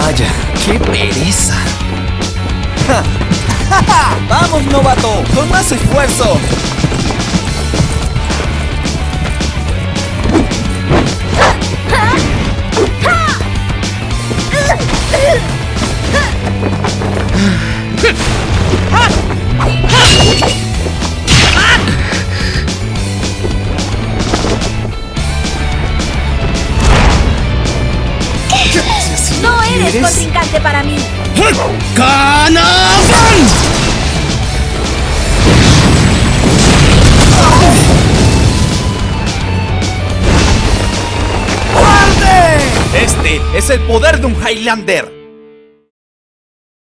Vaya, qué pereza. ¡Vamos, novato! ¡Con más esfuerzo! Eres ¿Quieres? contrincante para mí. Este es el poder de un Highlander.